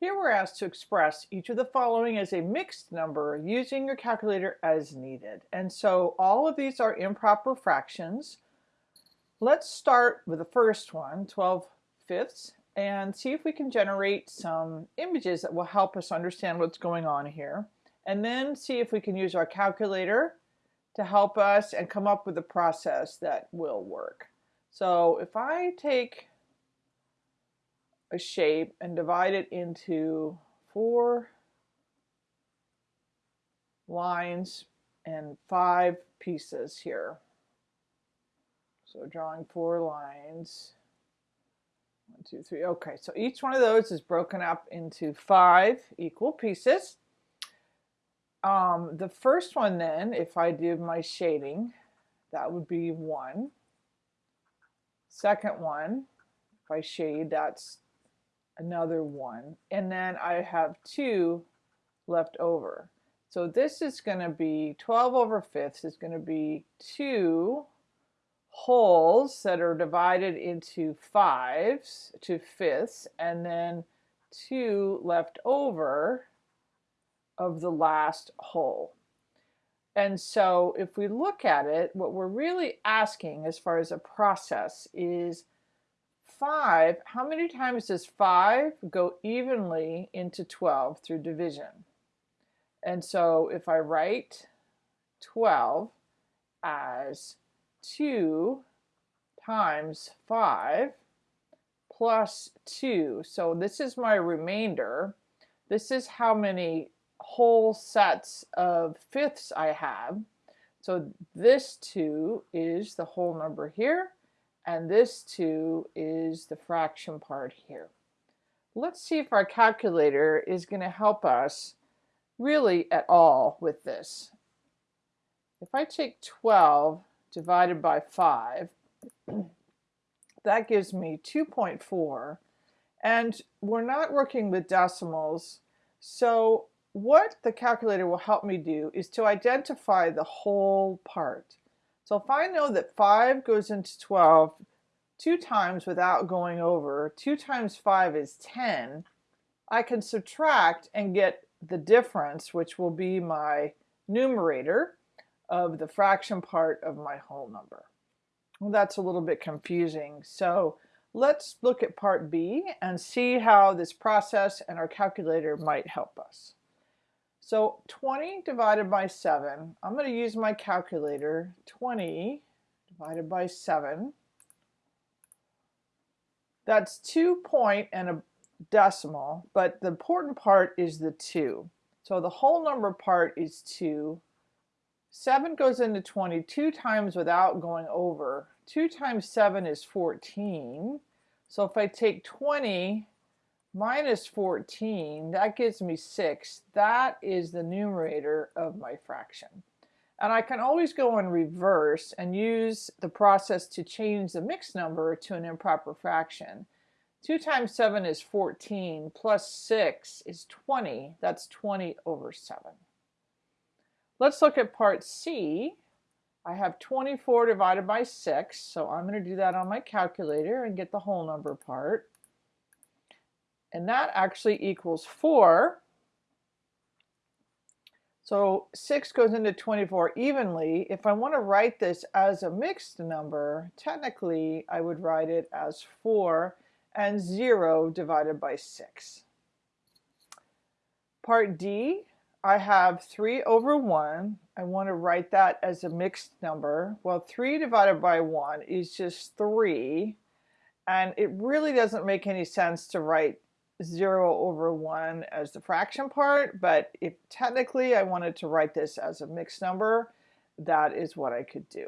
Here we're asked to express each of the following as a mixed number using your calculator as needed. And so all of these are improper fractions. Let's start with the first one, 12 fifths, and see if we can generate some images that will help us understand what's going on here. And then see if we can use our calculator to help us and come up with a process that will work. So if I take a shape and divide it into four lines and five pieces here. So drawing four lines. One, two, three. Okay, so each one of those is broken up into five equal pieces. Um, the first one then, if I do my shading, that would be one. Second one, if I shade, that's another one. And then I have two left over. So this is going to be 12 over fifths is going to be two wholes that are divided into fives to fifths and then two left over of the last whole. And so if we look at it, what we're really asking as far as a process is 5, how many times does 5 go evenly into 12 through division? And so if I write 12 as 2 times 5 plus 2, so this is my remainder. This is how many whole sets of fifths I have. So this 2 is the whole number here and this 2 is the fraction part here. Let's see if our calculator is going to help us really at all with this. If I take 12 divided by 5, that gives me 2.4 and we're not working with decimals so what the calculator will help me do is to identify the whole part. So if I know that 5 goes into 12 two times without going over, 2 times 5 is 10, I can subtract and get the difference, which will be my numerator of the fraction part of my whole number. Well, that's a little bit confusing. So let's look at part B and see how this process and our calculator might help us. So 20 divided by 7, I'm going to use my calculator. 20 divided by 7. That's 2 point and a decimal, but the important part is the 2. So the whole number part is 2. 7 goes into 20 two times without going over. 2 times 7 is 14. So if I take 20 minus 14, that gives me 6. That is the numerator of my fraction. And I can always go in reverse and use the process to change the mixed number to an improper fraction. 2 times 7 is 14, plus 6 is 20. That's 20 over 7. Let's look at part C. I have 24 divided by 6, so I'm going to do that on my calculator and get the whole number part and that actually equals 4. So 6 goes into 24 evenly. If I want to write this as a mixed number, technically I would write it as 4 and 0 divided by 6. Part D, I have 3 over 1. I want to write that as a mixed number. Well, 3 divided by 1 is just 3. And it really doesn't make any sense to write 0 over 1 as the fraction part, but if technically I wanted to write this as a mixed number, that is what I could do.